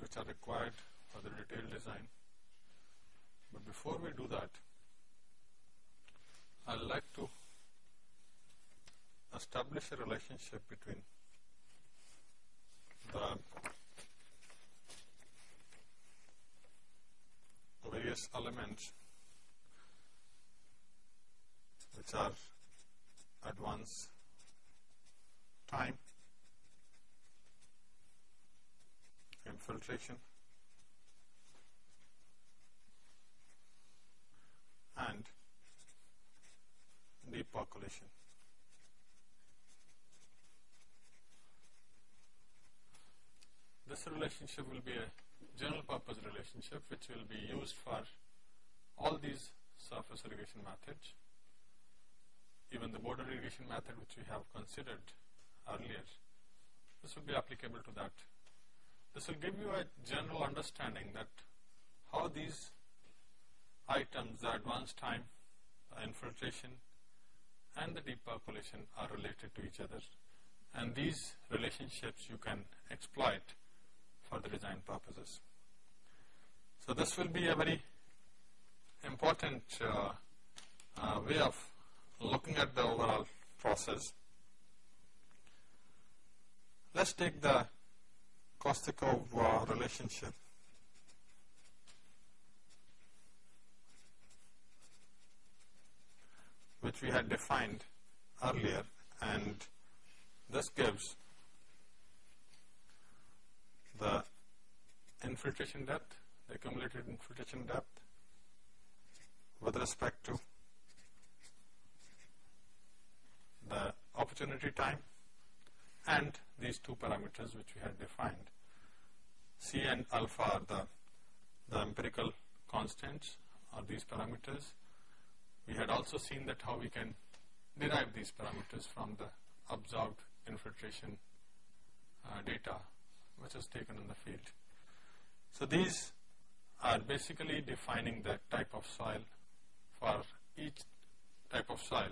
which are required for the detailed design. But before we do that, I would like to establish a relationship between the various elements which are advance time, infiltration, and deep percolation. This relationship will be a general purpose relationship which will be used for all these surface irrigation methods. Even the border irrigation method which we have considered earlier, this will be applicable to that. This will give you a general understanding that how these items, the advance time, the infiltration and the deep percolation are related to each other and these relationships you can exploit for the design purposes. So this will be a very important uh, uh, way of looking at the overall process. Let's take the Kostyakov uh, relationship. which we had defined earlier and this gives the infiltration depth, the accumulated infiltration depth with respect to the opportunity time and these two parameters which we had defined. C and alpha are the, the empirical constants or these parameters. We had also seen that how we can derive these parameters from the observed infiltration uh, data which is taken in the field. So these are basically defining the type of soil. For each type of soil,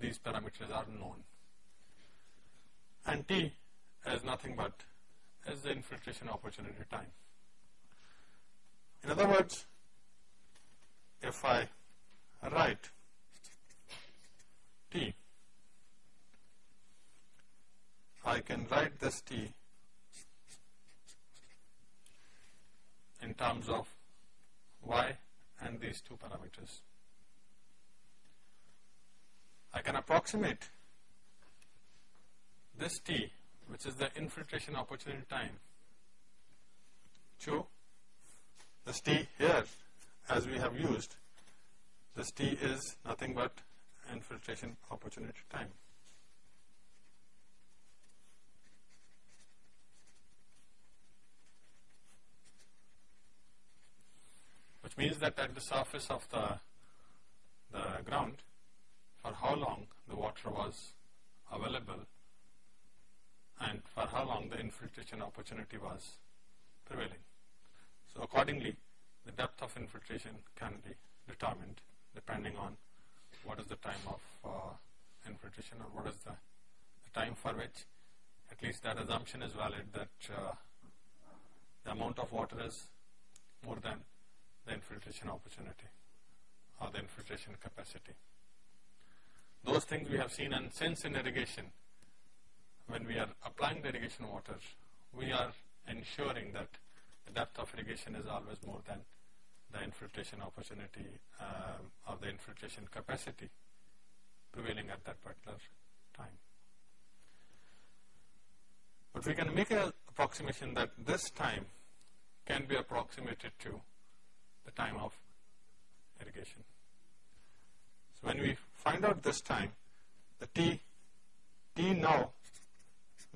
these parameters are known. And T is nothing but is the infiltration opportunity time. In other words, if I write T, I can write this T in terms of y and these two parameters. I can approximate this t which is the infiltration opportunity time to this t here as we have used this t is nothing but infiltration opportunity time. which means that at the surface of the, the ground for how long the water was available and for how long the infiltration opportunity was prevailing. So accordingly, the depth of infiltration can be determined depending on what is the time of uh, infiltration or what is the, the, time for which at least that assumption is valid that uh, the amount of water is more than the infiltration opportunity or the infiltration capacity. Those things we have seen and since in irrigation, when we are applying the irrigation water, we are ensuring that the depth of irrigation is always more than the infiltration opportunity um, or the infiltration capacity prevailing at that particular time. But we can make an approximation that this time can be approximated to the time of irrigation. So when we find out this time, the T, T now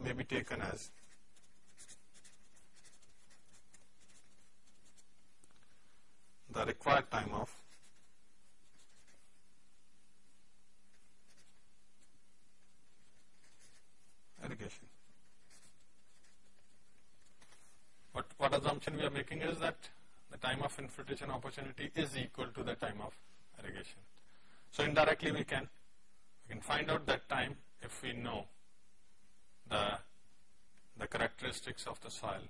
may be taken as the required time of irrigation. But what assumption we are making is that the time of infiltration opportunity is equal to the time of irrigation. So indirectly we can we can find out that time if we know the the characteristics of the soil.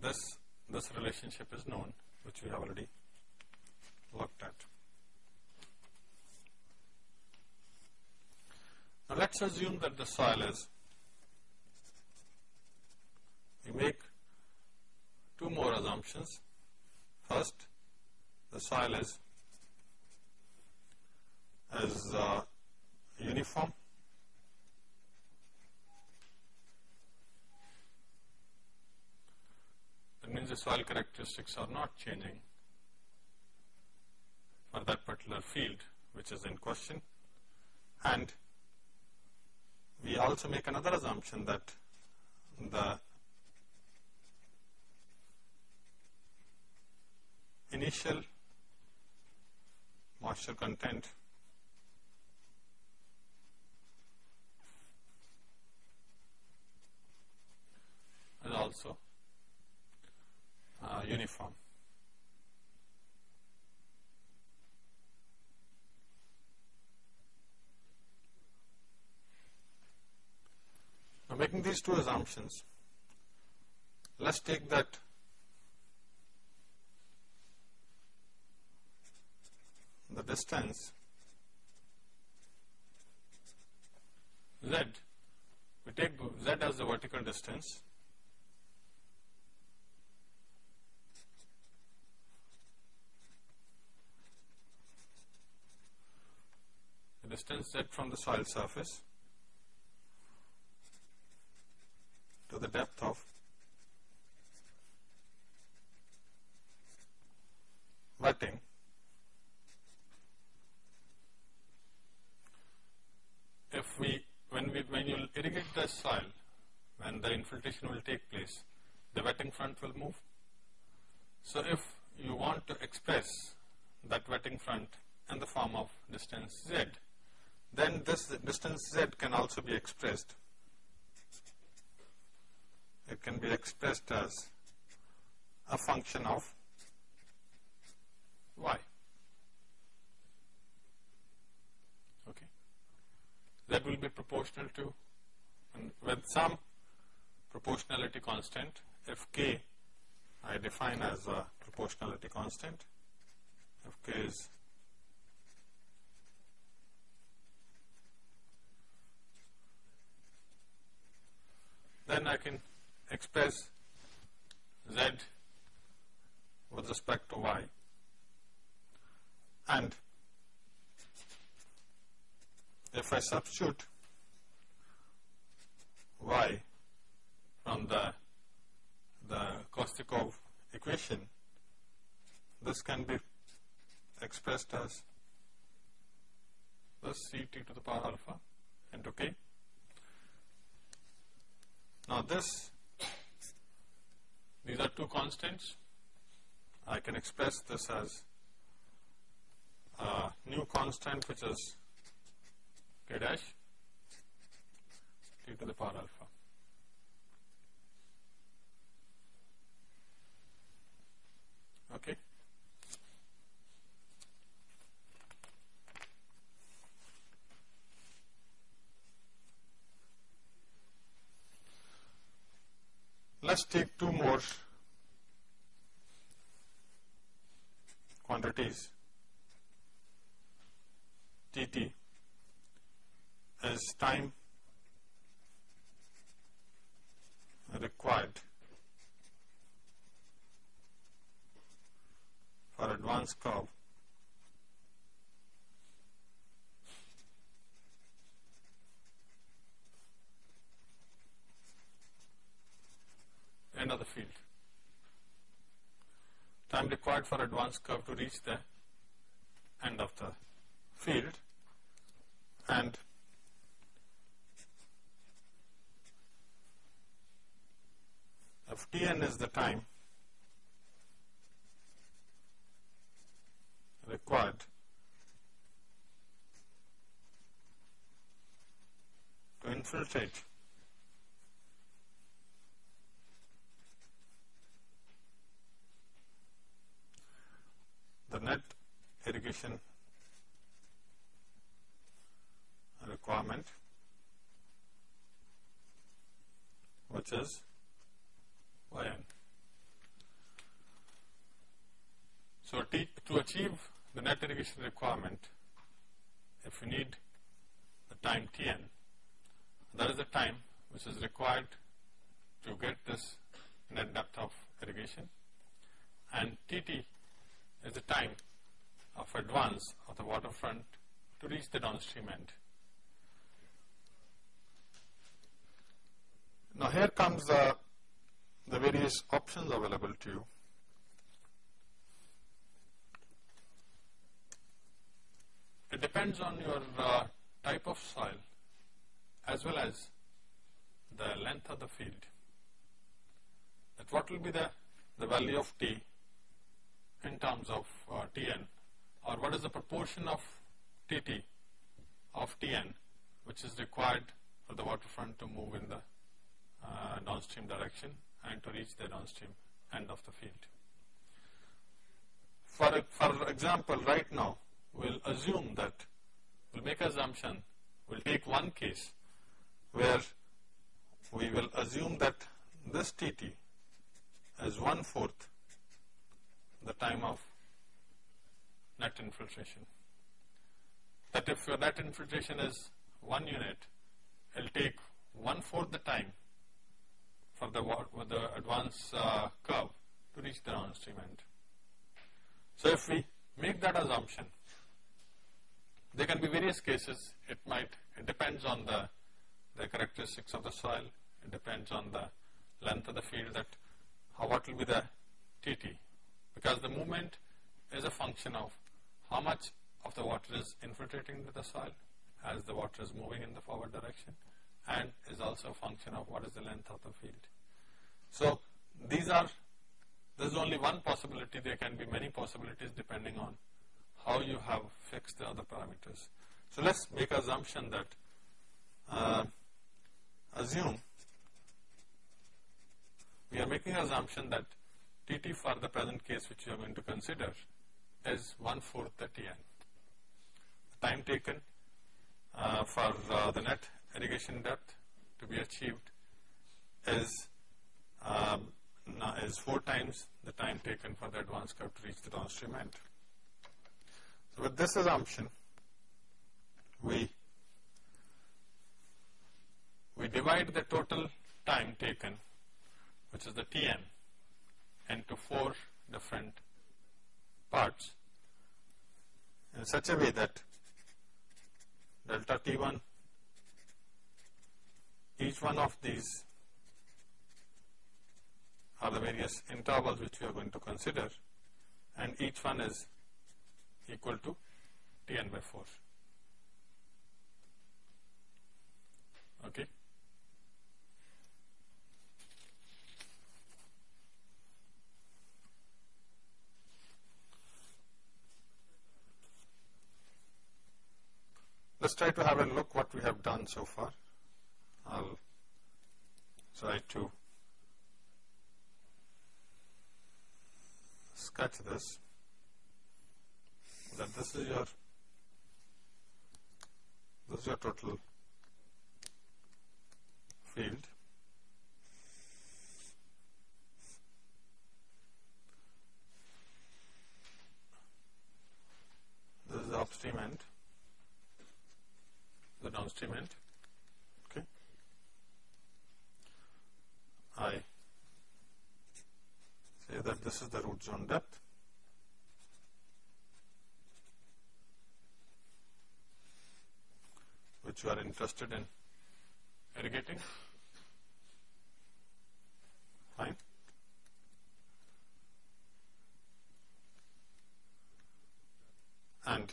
This this relationship is known, which we have already looked at. Now let's assume that the soil is, we make two more assumptions. First, the soil is, is uh, uniform. That means the soil characteristics are not changing for that particular field which is in question. And we also make another assumption that the initial moisture content is also uh, uniform. Now making these two assumptions, let's take that the distance z, we take z as the vertical distance distance z from the soil surface to the depth of wetting if we when we when you irrigate the soil when the infiltration will take place the wetting front will move. So if you want to express that wetting front in the form of distance z then this distance z can also be expressed it can be expressed as a function of y. Okay. That will be proportional to with some proportionality constant if k I define as a proportionality constant if k is then I can express z with respect to y and if I substitute y from the the Kostyakov equation this can be expressed as this ct to the power alpha into k. Now this these are two constants. I can express this as a new constant which is k dash t to the power alpha. Okay. Let's take two more quantities. Tt is time required for advanced curve end of the field. Time required for advanced curve to reach the end of the field. And Ftn is the time required to infiltrate irrigation requirement which is yn. So, to achieve the net irrigation requirement, if you need the time Tn, that is the time which is required to get this net depth of irrigation and Tt is the time of advance of the waterfront to reach the downstream end. Now here comes the, the various options available to you. It depends on your uh, type of soil as well as the length of the field. That what will be the, the value of T in terms of uh, Tn or what is the proportion of Tt of Tn which is required for the waterfront to move in the uh, downstream direction and to reach the downstream end of the field. For, for example, right now, we'll assume that, we'll make assumption, we'll take one case where we will assume that this Tt is one fourth the time of net infiltration. That if your net infiltration is one unit, it will take one fourth the time for the, the advance uh, curve to reach the downstream end. So if we make that assumption, there can be various cases. It might, it depends on the, the characteristics of the soil. It depends on the length of the field that, how, what will be the TT. Because the movement is a function of how much of the water is infiltrating into the soil as the water is moving in the forward direction and is also a function of what is the length of the field. So, these are, there is only one possibility, there can be many possibilities depending on how you have fixed the other parameters. So, let us make assumption that, uh, assume, we are making assumption that Tt for the present case which you are going to consider is one fourth the Tn. The time taken uh, for uh, the net irrigation depth to be achieved is um, is four times the time taken for the advance curve to reach the downstream end. So with this assumption, we we divide the total time taken, which is the Tn, into four different parts in such a way that delta T1, each one of these are the various intervals which we are going to consider and each one is equal to Tn by 4. Okay. Let's try to have a look what we have done so far. I'll try to sketch this. That this is your this is your total field. This is the upstream end end okay. I say that this is the root zone depth. Which you are interested in irrigating. Fine. And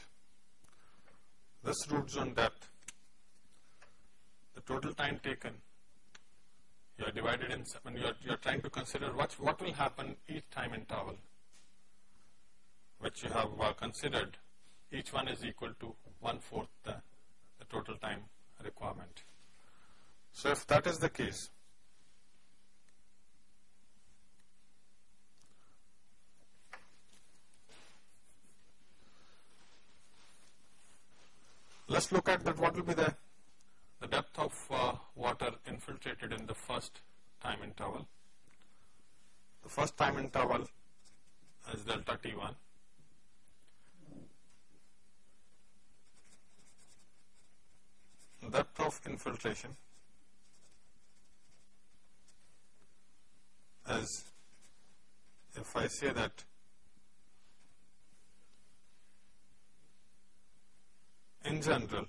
this root zone depth total time taken. you are divided in when you are, you are trying to consider what, what will happen each time interval which you have uh, considered. Each one is equal to one fourth the, the total time requirement. So if that is the case, let's look at that what will be the, the depth of uh, water infiltrated in the first time interval. The first time interval is delta T1. Depth of infiltration is if I say that in general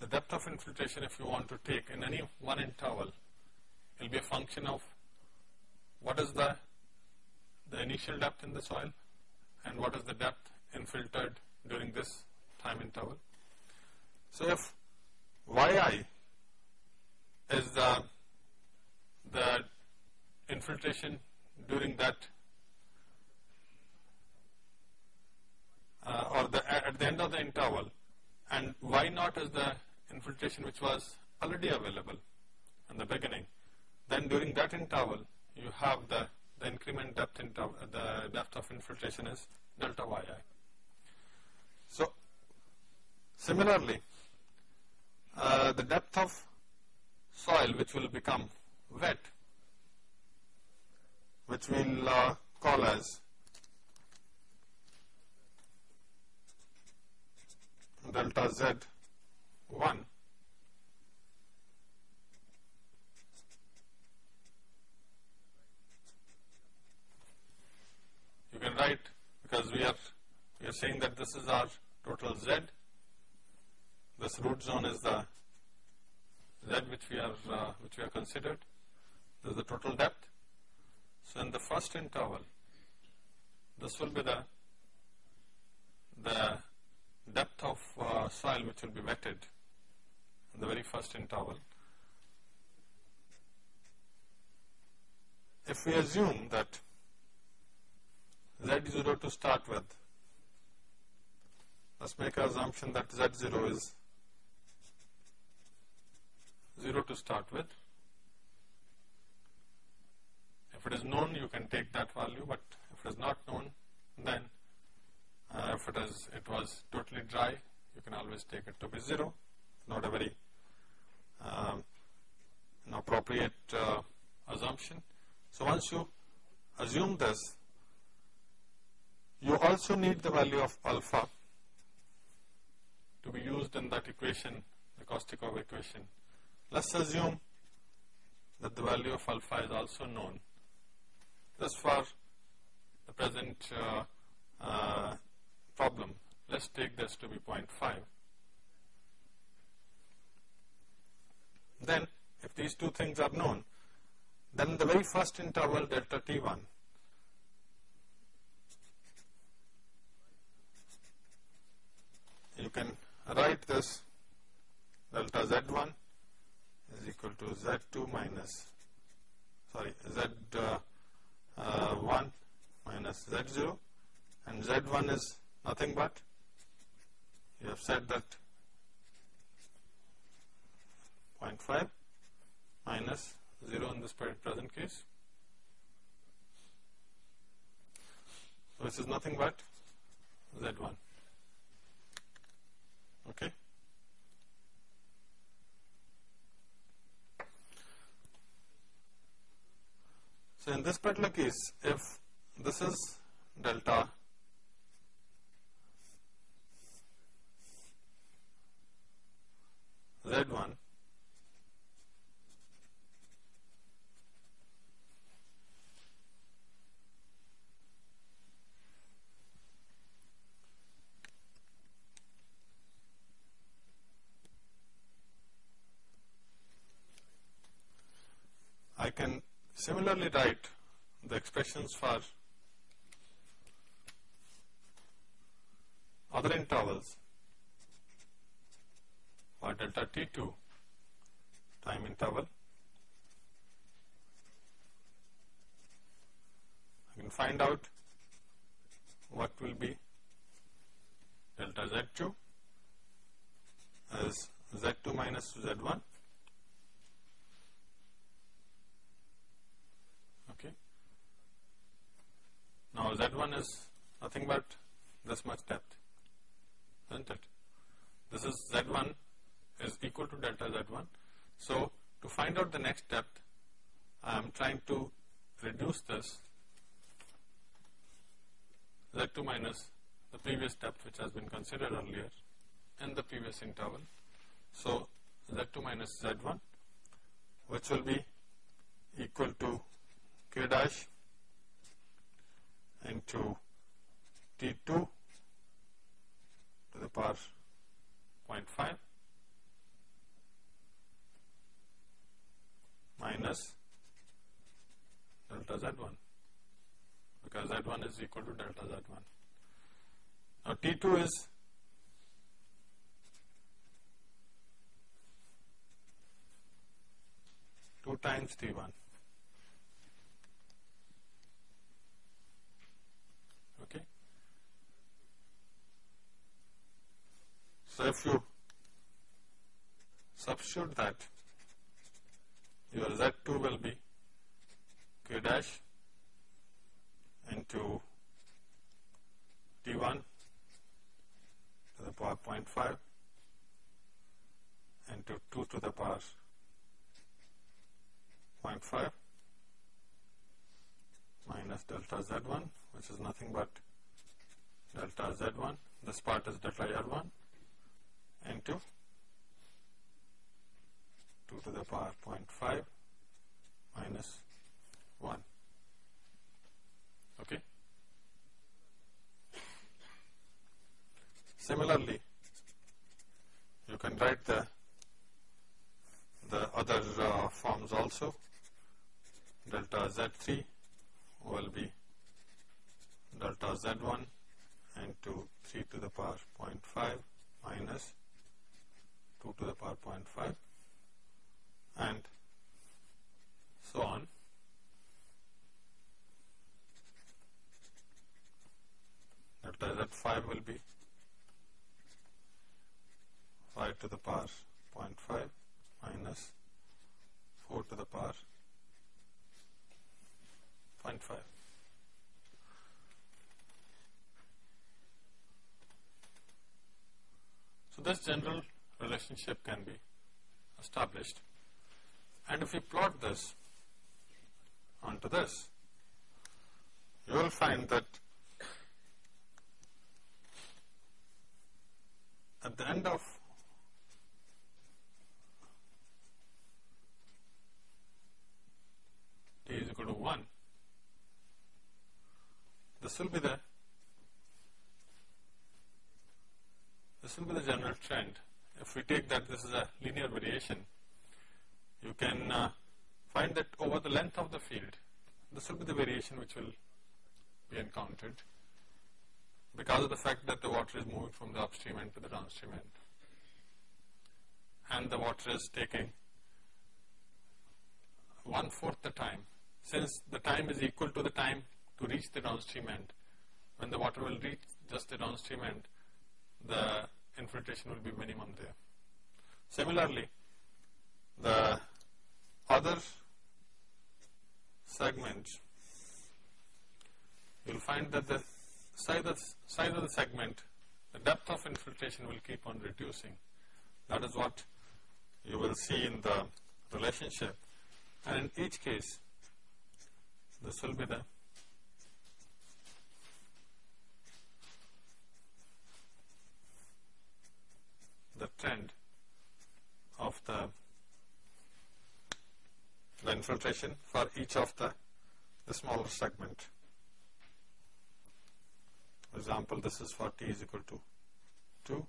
the depth of infiltration if you want to take in any one interval it will be a function of what is the the initial depth in the soil and what is the depth infiltrated during this time interval. So if yi is the the infiltration during that uh, or the, at the end of the interval and y naught is the infiltration which was already available in the beginning. Then during that interval you have the, the increment depth interval, the depth of infiltration is delta yi. So similarly uh, the depth of soil which will become wet which we'll uh, call as delta z 1 you can write because we are we are saying that this is our total z. This root zone is the z which we are uh, which we are considered. This is the total depth. So in the first interval this will be the the depth of uh, soil which will be wetted the very first interval. If we assume that Z0 to start with, let's make an assumption that Z0 is 0 to start with. If it is known, you can take that value, but if it is not known, then uh, if it is it was totally dry, you can always take it to be zero. Not a very appropriate uh, assumption. So once you assume this, you also need the value of alpha to be used in that equation, the Kostyakov equation. Let's assume that the value of alpha is also known. This for the present uh, uh, problem. Let's take this to be 0.5. Then if these two things are known, then the very first interval delta T1 you can write this delta Z1 is equal to Z2 minus sorry Z1 uh, uh, minus Z0 and Z1 is nothing but you have said that 0.5 minus 0 in this present case. So this is nothing but Z1. Okay. So in this particular case, if this is delta Z1 I can similarly write the expressions for other intervals or delta t2 time interval. I can find out what will be delta z2 as z2 minus z1 okay now z1 is nothing but this much depth, isn't it? This is Z1 is equal to delta Z1. So, to find out the next depth, I am trying to reduce this Z2 minus the previous depth which has been considered earlier in the previous interval. So, Z2 minus Z1 which will be equal to K dash into T2 to the power 0.5 minus delta Z1 because Z1 is equal to delta Z1. Now T2 is two times T1. Okay. If you substitute that, your Z2 will be K dash into T1 to the power 0.5 into 2 to the power 0.5 minus delta Z1 which is nothing but delta Z1 this part is delta R1 into 2 to the power 0.5 minus 1 okay. Similarly you can write the the other uh, forms also. Delta Z3 will be delta Z1 and into 3 to the power 0.5 minus 2 to the power 0.5 and so on. Delta Z5 will be 5 to the power 0.5 minus 4 to the power 0.5. So this general relationship can be established. And if we plot this onto this, you will find that at the end of t is equal to 1, this will be the this will be the general trend. If we take that this is a linear variation, you can uh, find that over the length of the field, this will be the variation which will be encountered because of the fact that the water is moving from the upstream end to the downstream end. And the water is taking one fourth the time. Since the time is equal to the time to reach the downstream end, when the water will reach just the downstream end, the infiltration will be minimum there. Similarly, the other segment, you will find that the size of, size of the segment, the depth of infiltration will keep on reducing. That is what you will see in the relationship. And in each case, this will be the trend of the, the infiltration for each of the, the smaller segment. For example, this is for t is equal to 2,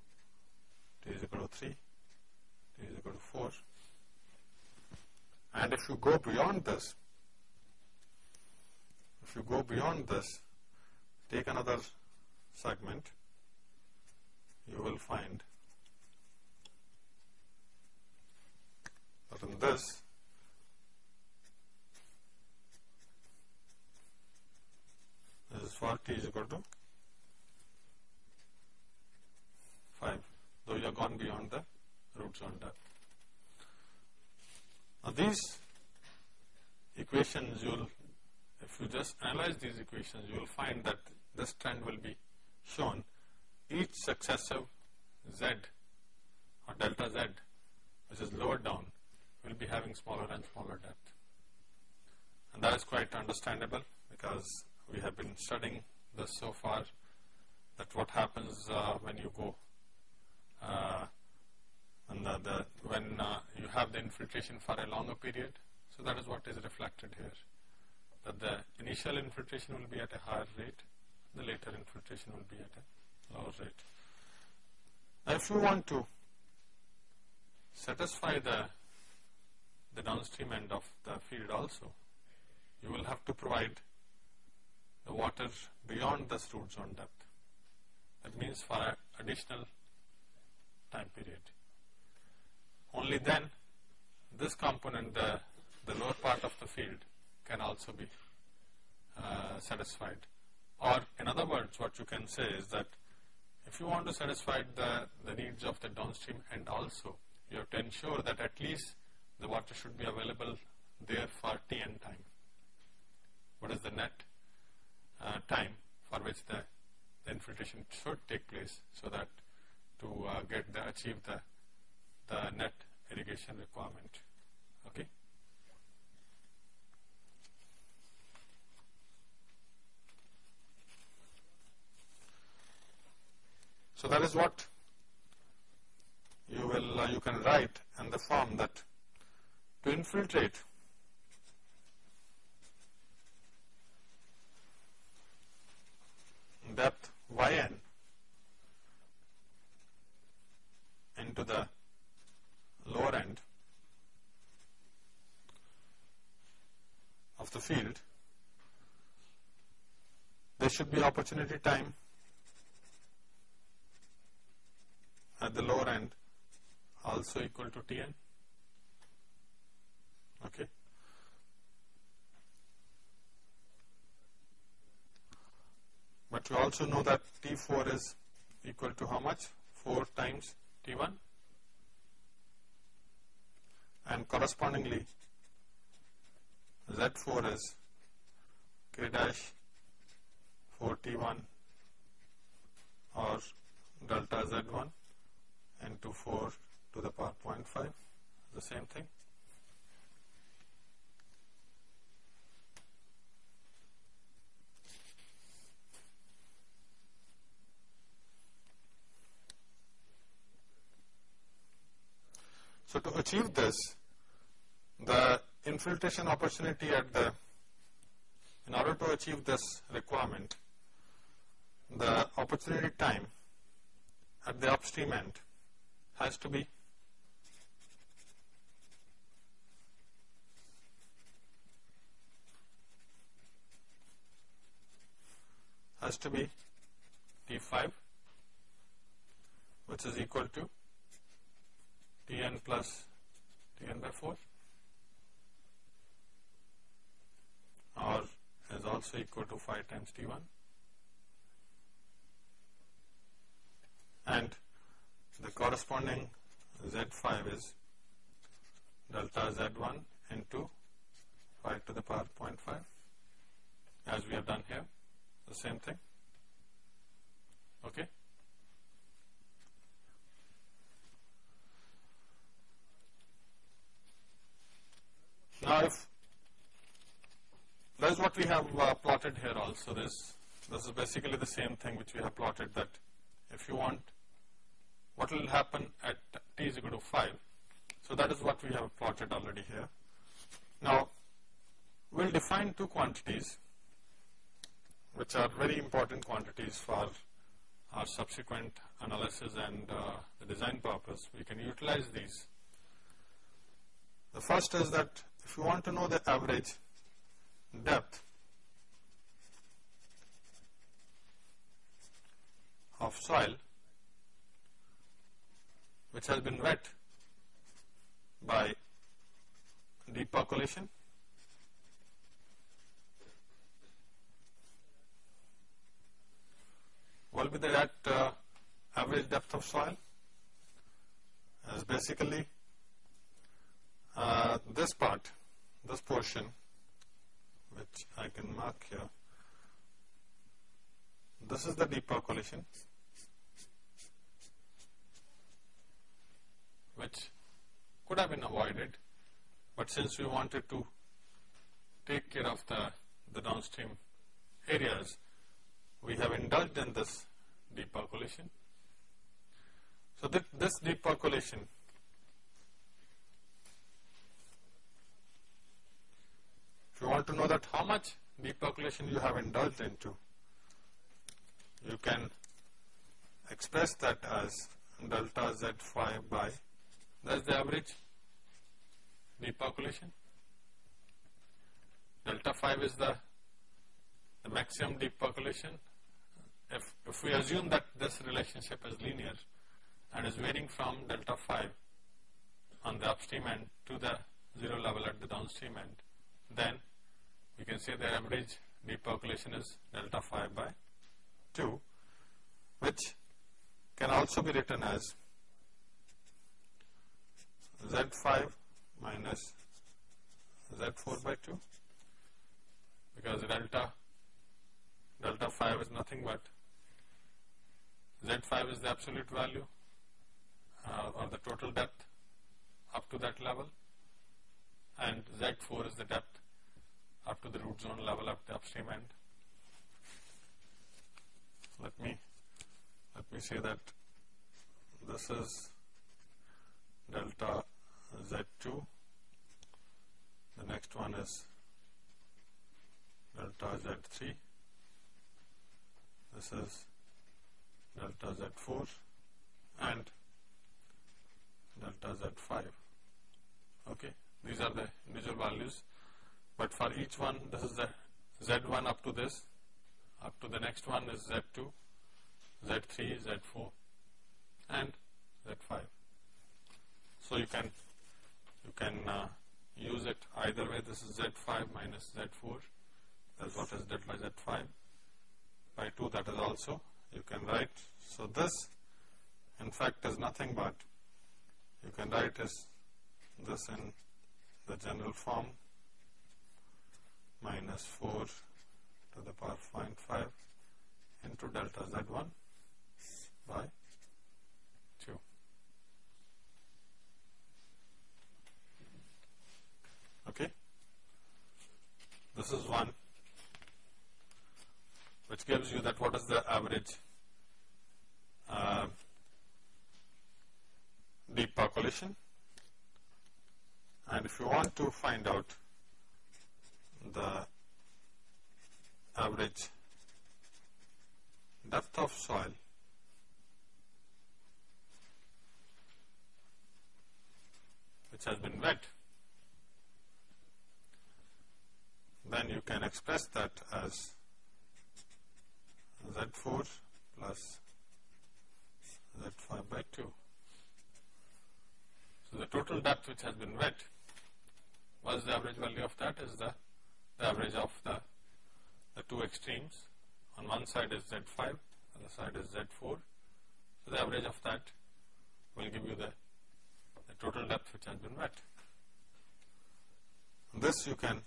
t is equal to 3, t is equal to 4. And if you go beyond this, if you go beyond this, take another segment, you will find that in this, this is for t is equal to 5, though you have gone beyond the roots zone depth. Now these equations you will, if you just analyze these equations, you will find that this trend will be shown. Each successive z or delta z which is lower down will be having smaller and smaller depth. And that is quite understandable because we have been studying this so far that what happens uh, when you go uh, and the, the, when uh, you have the infiltration for a longer period. So that is what is reflected here. That the initial infiltration will be at a higher rate, the later infiltration will be at a lower rate. Now if you want to satisfy the, the downstream end of the field also, you will have to provide the water beyond the root zone depth. That means for an additional time period. Only then this component, the, the lower part of the field can also be uh, satisfied. Or in other words, what you can say is that if you want to satisfy the, the needs of the downstream end also, you have to ensure that at least the water should be available there for Tn time. What is the net uh, time for which the, the, infiltration should take place so that to uh, get the achieve the, the net irrigation requirement. Okay. So that is what you will uh, you can write in the form that to infiltrate. Depth yn. Into the lower end of the field, there should be opportunity time at the lower end also equal to Tn. Okay. But we also know that T4 is equal to how much? 4 times T1 and correspondingly Z4 is K dash 4T1 or delta Z1 into 4 to the power 0.5 the same thing. So to achieve this, the infiltration opportunity at the, in order to achieve this requirement, the opportunity time at the upstream end has to be has to be T5 which is equal to Tn plus Tn by 4 or is also equal to 5 times T1 and the corresponding Z5 is delta Z1 into 5 to the power 0.5 as we have done here the same thing. Okay now if that is what we have uh, plotted here also this this is basically the same thing which we have plotted that if you want what will happen at t is equal to 5. So that is what we have plotted already here. Now, we will define two quantities which are very important quantities for our subsequent analysis and uh, the design purpose. We can utilize these. The first is that if you want to know the average depth of soil which has been wet by deep percolation. What will be that uh, average depth of soil? Is basically uh, this part, this portion, which I can mark here, this is the deep percolation which could have been avoided, but since we wanted to take care of the, the downstream areas, we have indulged in this deep percolation. So, that this deep percolation if you want to know that how much deep percolation you have indulged into, you can express that as delta Z5 by that's the average deep percolation. Delta 5 is the, the maximum deep percolation. If, if we assume that this relationship is linear and is varying from delta 5 on the upstream end to the zero level at the downstream end, then we can say the average deep percolation is delta 5 by 2, which can also be written as Z5 minus Z4 by 2 because delta delta 5 is nothing but Z5 is the absolute value uh, or the total depth up to that level and Z4 is the depth up to the root zone level at the upstream end. Let me let me say that this is delta Z2. The next one is delta Z3. This is delta Z4 and delta Z5. Okay, these are the individual values, but for each one, this is the Z1 up to this, up to the next one is Z2, Z3, Z4 and Z5. So you can you can uh, use it either way. This is Z5 minus Z4. That's what is delta Z5 by 2. That is also you can write. So this in fact is nothing but you can write as this in the general form minus 4 to the power 0.5 into delta Z1 by 2. Okay. This is one which gives you that what is the average uh, deep percolation and if you want to find out the average depth of soil which has been wet then you can express that as Z4 plus Z5 by 2. So, the total depth which has been wet, what is the average value of that is the, the average of the, the two extremes. On one side is Z5, other side is Z4. So, the average of that will give you the, the total depth which has been wet. This you can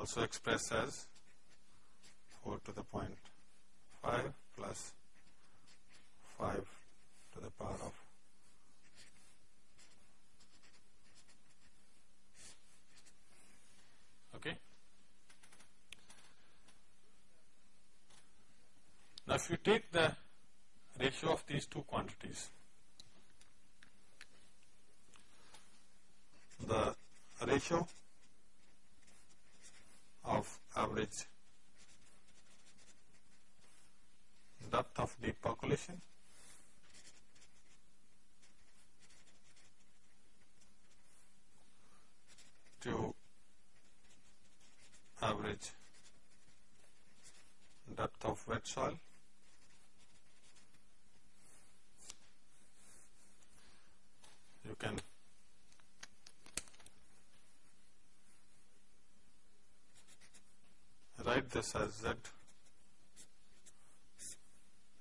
also expressed as 4 to the point 5 plus 5 to the power of okay. Now if you take the ratio of these two quantities, the ratio average depth of deep percolation to average depth of wet soil. You can this as z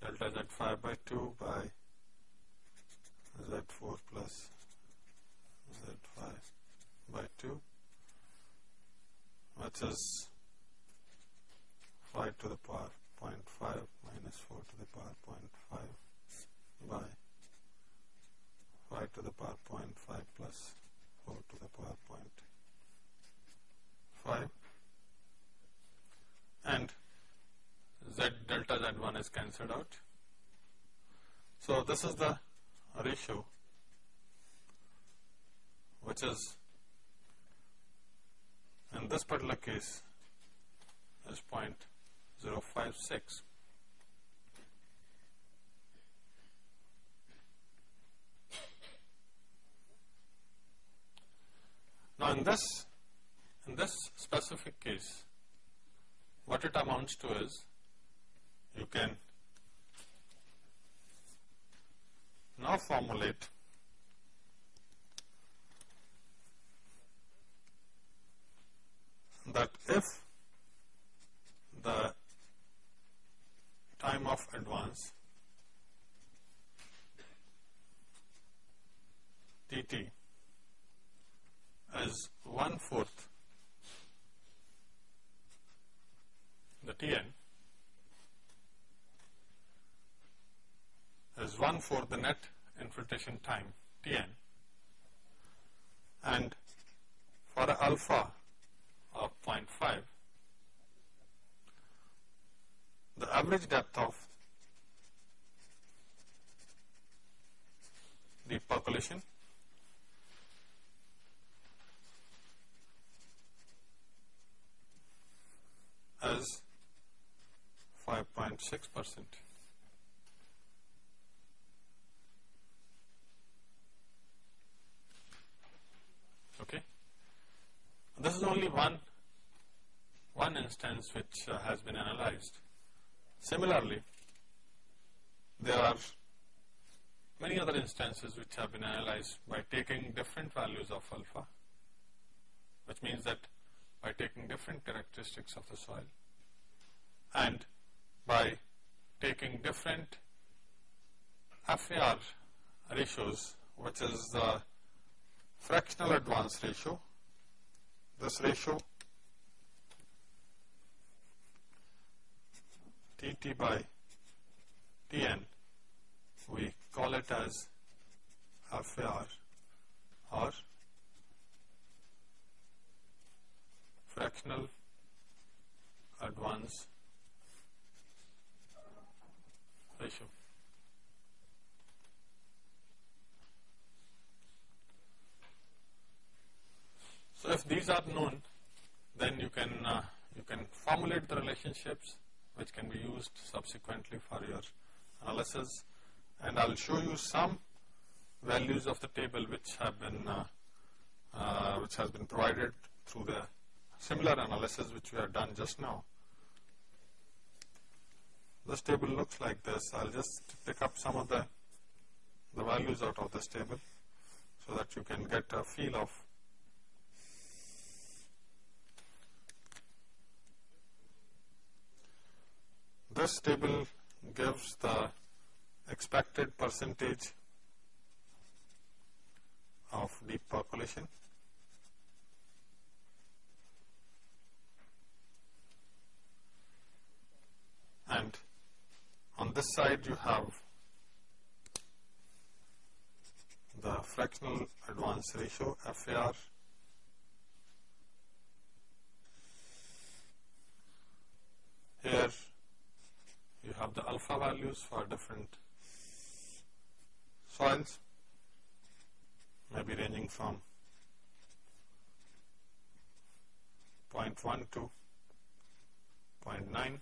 delta z5 by 2 by z4 plus z5 by 2 which is 5 to the power 0.5 minus 4 to the power 0.5 by 5 to the power 0.5 plus 4 to the power 0.5 is cancelled out. So, this is the ratio which is in this particular case is 0.056. Now, in this in this specific case, what it amounts to is you can now formulate that if the time of advance tt is one fourth the Tn fourth the net infiltration time Tn and for alpha of 0.5 the average depth of the percolation as 5.6 percent. Okay. This is only one one instance which uh, has been analyzed. Similarly, there are many other instances which have been analyzed by taking different values of alpha, which means that by taking different characteristics of the soil and by taking different FAR ratios, which is the fractional advance ratio. This ratio Tt by Tn, we call it as FAR or fractional advance ratio. So, if these are known then you can uh, you can formulate the relationships which can be used subsequently for your analysis and I will show you some values of the table which have been uh, uh, which has been provided through the similar analysis which we have done just now. This table looks like this. I will just pick up some of the, the values out of this table so that you can get a feel of this table gives the expected percentage of deep percolation and on this side you have the fractional advance ratio FAR here you have the alpha values for different soils maybe ranging from 0.1 to 0.9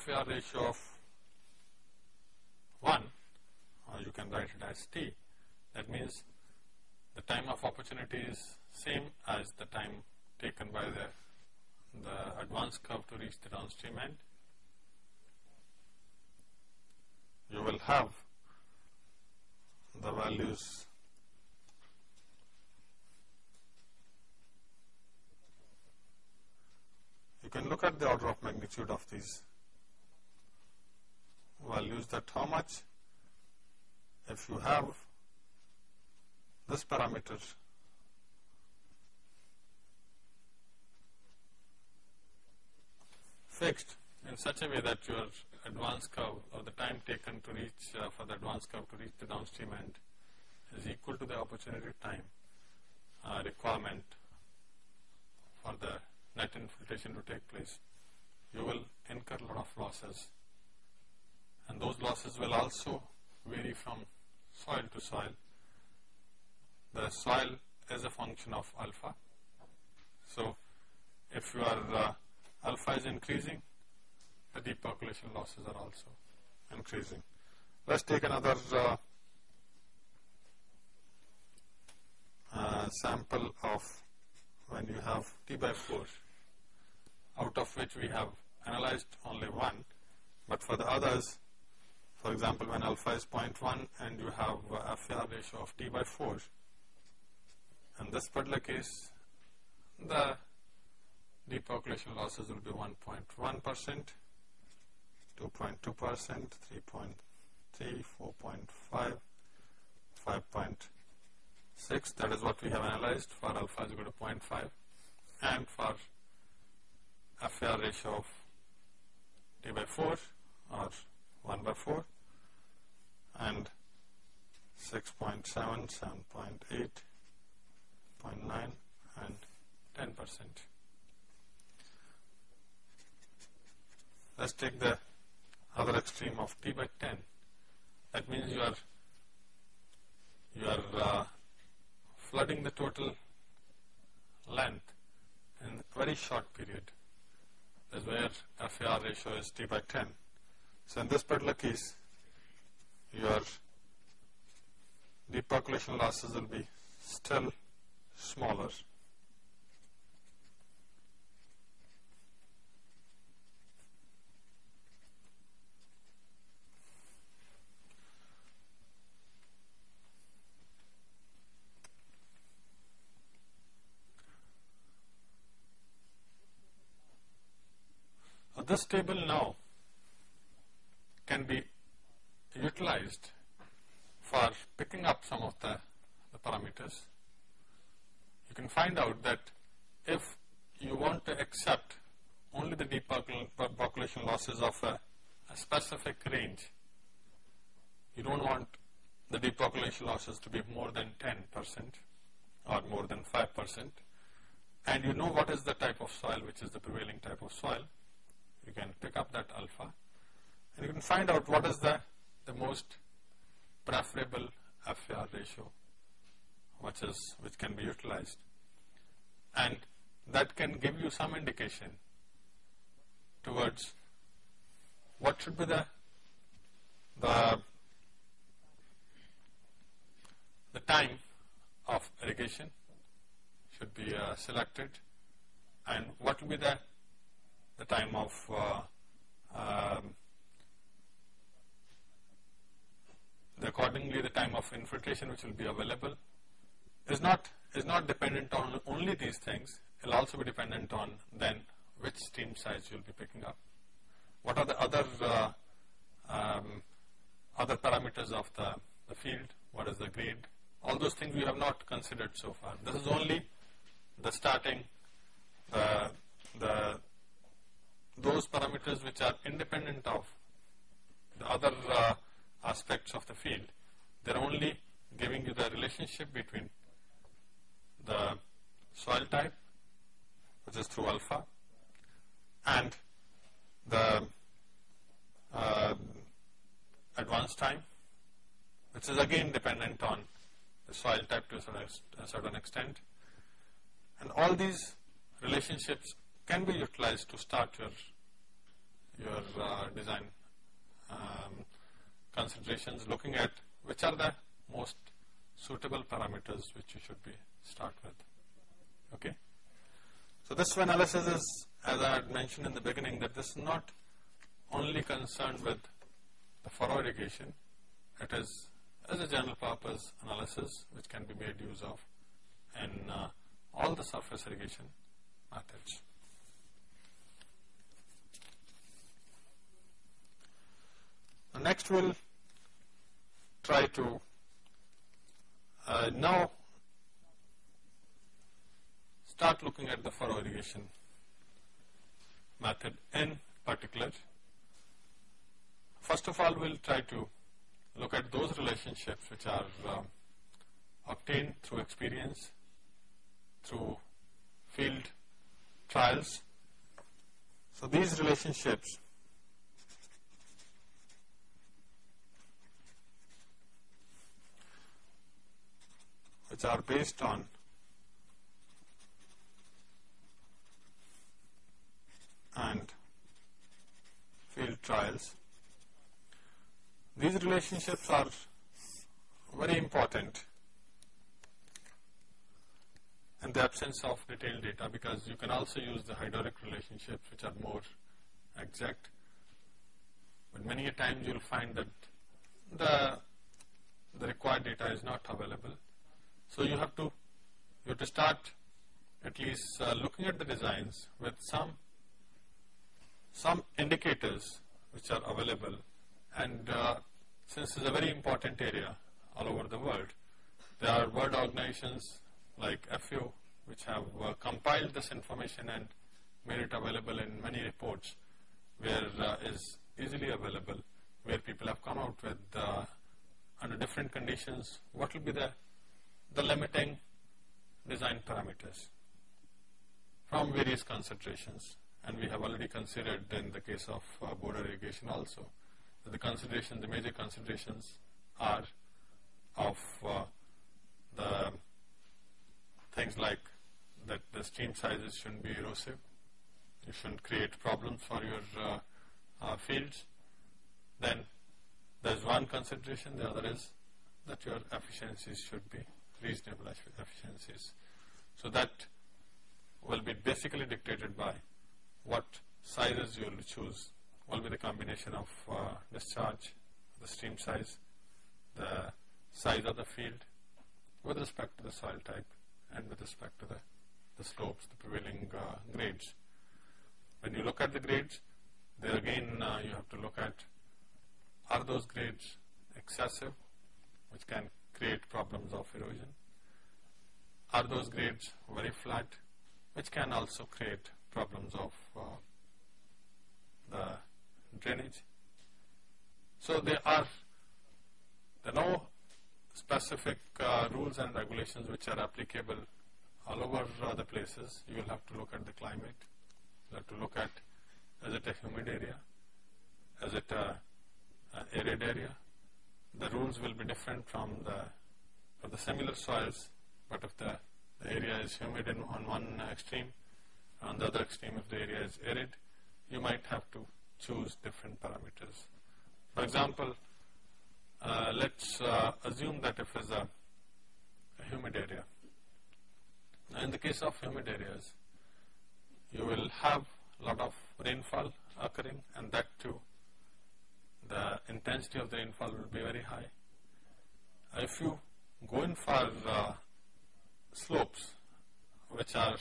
FAR ratio of 1 or you can write it as T that means the time of opportunity is same as the time taken by the, the advance curve to reach the downstream end. You will have the values you can look at the order of magnitude of these values that how much if you have this parameter fixed in such a way that your advance curve or the time taken to reach uh, for the advance curve to reach the downstream end is equal to the opportunity time uh, requirement for the net infiltration to take place, you will incur a lot of losses. And those losses will also vary from soil to soil. The soil is a function of alpha. So, if your uh, alpha is increasing, the deep percolation losses are also increasing. Let's take another uh, uh, sample of when you have T by 4 out of which we have analyzed only one but for the others for example when alpha is 0.1 and you have a FAR ratio of T by 4 in this particular case the deep percolation losses will be 1.1 percent 2.2 percent 3.3 4.5 5.6 that is what we have analyzed for alpha is equal to 0.5 and for a FAR ratio of T by 4 or 1 by 4 and 6.7, 7.8, 0.9 and 10 percent. Let's take the other extreme of T by 10. That means you are you are uh, flooding the total length in a very short period is where FAR ratio is T by 10. So in this particular case, your deep percolation losses will be still smaller. this table now can be utilized for picking up some of the, the parameters. You can find out that if you want to accept only the deep percolation losses of a, a specific range, you don't want the deep percolation losses to be more than 10 percent or more than 5 percent and you know what is the type of soil which is the prevailing type of soil you can pick up that alpha and you can find out what is the, the most preferable FAR ratio which is which can be utilized. And that can give you some indication towards what should be the the the time of irrigation should be uh, selected and what will be the the time of uh, um, accordingly the time of infiltration which will be available is not is not dependent on only these things. It will also be dependent on then which stream size you will be picking up. What are the other uh, um, other parameters of the, the field? What is the grade? All those things we have not considered so far. This is only the starting the the those parameters which are independent of the other uh, aspects of the field. They are only giving you the relationship between the soil type, which is through alpha, and the uh, advance time, which is again dependent on the soil type to a certain, extent. And all these relationships can be utilized to start your your uh, design um, considerations looking at which are the most suitable parameters which you should be start with. Okay. So this analysis is, as I had mentioned in the beginning, that this is not only concerned with the furrow irrigation, it is as a general purpose analysis which can be made use of in uh, all the surface irrigation methods. Next we'll try to uh, now start looking at the furrow irrigation method in particular. First of all, we'll try to look at those relationships which are uh, obtained through experience, through field trials. So these relationships which are based on and field trials. These relationships are very important in the absence of detailed data because you can also use the hydraulic relationships which are more exact. But many a times you will find that the, the required data is not available. So you have to, you have to start at least uh, looking at the designs with some some indicators which are available. And uh, since it's a very important area all over the world, there are world organizations like FAO which have uh, compiled this information and made it available in many reports where uh, is easily available where people have come out with uh, under different conditions what will be the, the limiting design parameters from various concentrations and we have already considered in the case of uh, border irrigation also the considerations, the major considerations are of uh, the things like that the stream sizes shouldn't be erosive, you shouldn't create problems for your uh, uh fields. Then there's one consideration, the other is that your efficiencies should be reasonable efficiencies. So that will be basically dictated by what sizes you will choose will be the combination of uh, discharge, the stream size, the size of the field with respect to the soil type and with respect to the, the slopes, the prevailing uh, grades. When you look at the grades, there again uh, you have to look at are those grades excessive, which can create problems of erosion? Are those grades very flat, which can also create problems of uh, the drainage. So there are there are no specific uh, rules and regulations which are applicable all over uh, the places. You will have to look at the climate. You have to look at is it a humid area? Is it a, a arid area? The rules will be different from the for the similar soils, but if the, the area is humid in, on one extreme, on the other extreme, if the area is arid, you might have to choose different parameters. For example, uh, let's uh, assume that if it's a, a humid area. Now in the case of humid areas, you will have a lot of rainfall occurring and that too, the intensity of the rainfall will be very high. If you go in for uh, slopes which are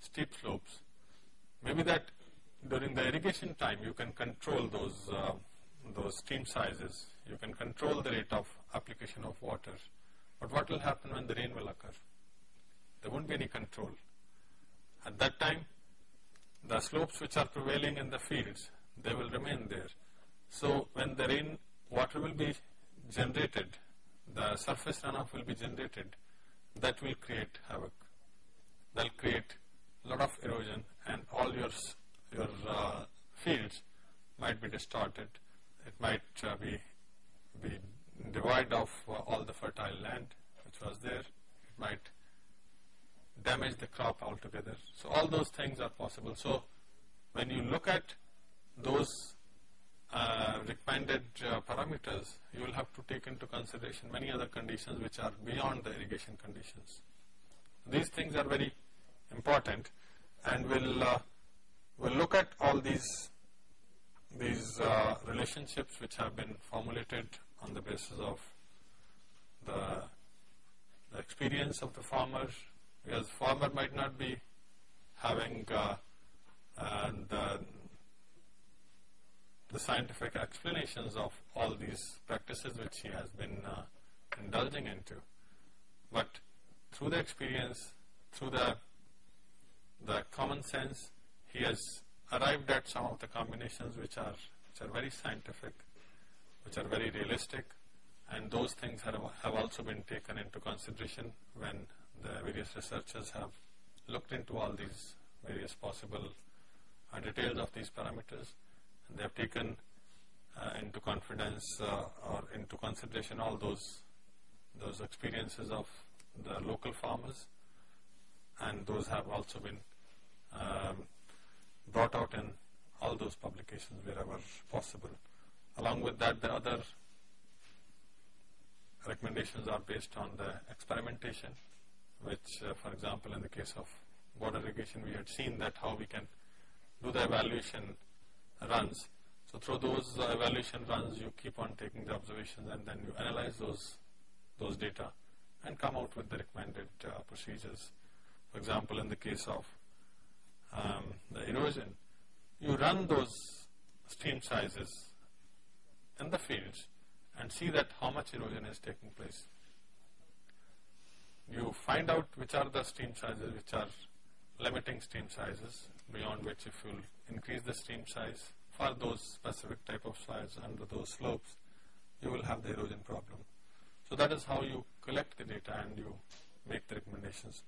steep slopes. Maybe that during the irrigation time you can control those, uh, those stream sizes. You can control the rate of application of water. But what will happen when the rain will occur? There won't be any control. At that time, the slopes which are prevailing in the fields, they will remain there. So when the rain water will be generated, the surface runoff will be generated, that will create havoc. That will create a lot of erosion and all your, your uh, fields might be distorted. It might uh, be, be devoid of uh, all the fertile land which was there. It might damage the crop altogether. So all those things are possible. So when you look at those uh, recommended uh, parameters, you will have to take into consideration many other conditions which are beyond the irrigation conditions. These things are very important and we'll, uh, we'll look at all these, these uh, relationships which have been formulated on the basis of the, the experience of the farmer because farmer might not be having uh, the, scientific explanations of all these practices which he has been uh, indulging into. But through the experience, through the the common sense, he has arrived at some of the combinations which are, which are very scientific, which are very realistic, and those things have, have also been taken into consideration when the various researchers have looked into all these various possible uh, details of these parameters, they have taken uh, into confidence uh, or into consideration all those those experiences of the local farmers, and those have also been um, brought out in all those publications wherever possible. Along with that, the other recommendations are based on the experimentation, which, uh, for example, in the case of border irrigation, we had seen that how we can do the evaluation runs. So through those uh, evaluation runs, you keep on taking the observations and then you analyze those those data and come out with the recommended uh, procedures. For example, in the case of um, the erosion, you run those stream sizes in the fields and see that how much erosion is taking place. You find out which are the stream sizes which are limiting stream sizes beyond which if you increase the stream size for those specific type of soils under those slopes, you will have the erosion problem. So that is how you collect the data and you make the recommendations.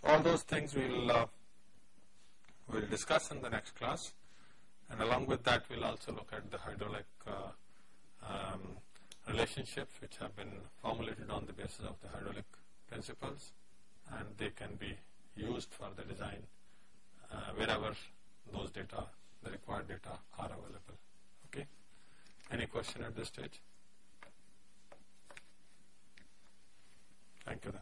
So all those things we will uh, we'll discuss in the next class, and along with that, we'll also look at the hydraulic uh, um, relationships which have been formulated on the basis of the hydraulic principles, and they can be used for the design uh, wherever those data, the required data are available. Okay. Any question at this stage? Thank you then.